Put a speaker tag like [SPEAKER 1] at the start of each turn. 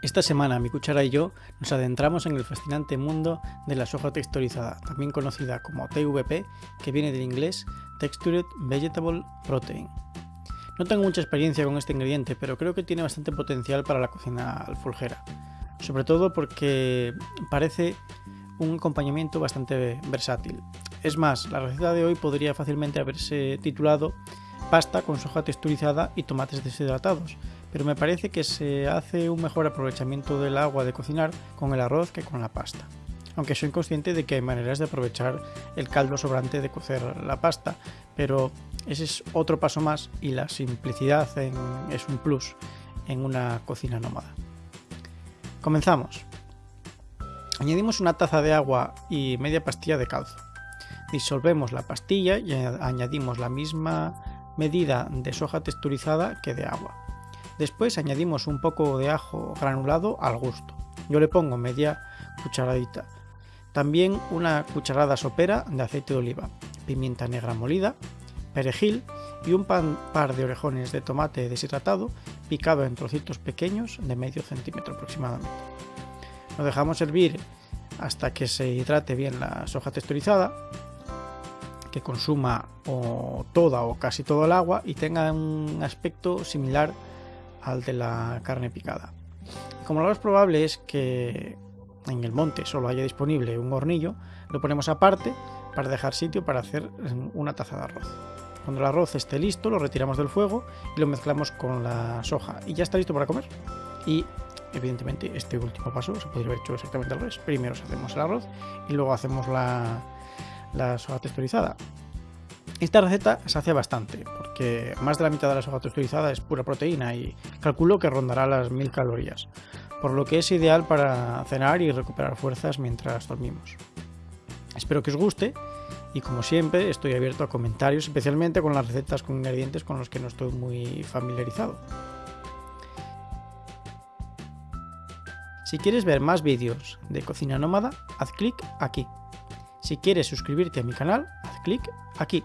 [SPEAKER 1] Esta semana mi cuchara y yo nos adentramos en el fascinante mundo de la soja texturizada, también conocida como TVP, que viene del inglés Textured Vegetable Protein. No tengo mucha experiencia con este ingrediente, pero creo que tiene bastante potencial para la cocina alfulgera, sobre todo porque parece un acompañamiento bastante versátil. Es más, la receta de hoy podría fácilmente haberse titulado pasta con soja texturizada y tomates deshidratados, pero me parece que se hace un mejor aprovechamiento del agua de cocinar con el arroz que con la pasta. Aunque soy consciente de que hay maneras de aprovechar el caldo sobrante de cocer la pasta, pero ese es otro paso más y la simplicidad es un plus en una cocina nómada. Comenzamos. Añadimos una taza de agua y media pastilla de calzo. Disolvemos la pastilla y añadimos la misma medida de soja texturizada que de agua. Después añadimos un poco de ajo granulado al gusto. Yo le pongo media cucharadita. También una cucharada sopera de aceite de oliva, pimienta negra molida, perejil y un par de orejones de tomate deshidratado picado en trocitos pequeños de medio centímetro aproximadamente. Lo dejamos hervir hasta que se hidrate bien la soja texturizada, que consuma toda o casi todo el agua y tenga un aspecto similar al de la carne picada. Como lo más probable es que en el monte solo haya disponible un hornillo, lo ponemos aparte para dejar sitio para hacer una taza de arroz. Cuando el arroz esté listo, lo retiramos del fuego y lo mezclamos con la soja y ya está listo para comer. Y evidentemente este último paso se podría haber hecho exactamente al revés. Primero hacemos el arroz y luego hacemos la, la soja texturizada. Esta receta se hace bastante, porque más de la mitad de la soja texturizada es pura proteína y calculo que rondará las 1000 calorías, por lo que es ideal para cenar y recuperar fuerzas mientras dormimos. Espero que os guste y como siempre estoy abierto a comentarios, especialmente con las recetas con ingredientes con los que no estoy muy familiarizado. Si quieres ver más vídeos de cocina nómada, haz clic aquí. Si quieres suscribirte a mi canal, haz clic aquí.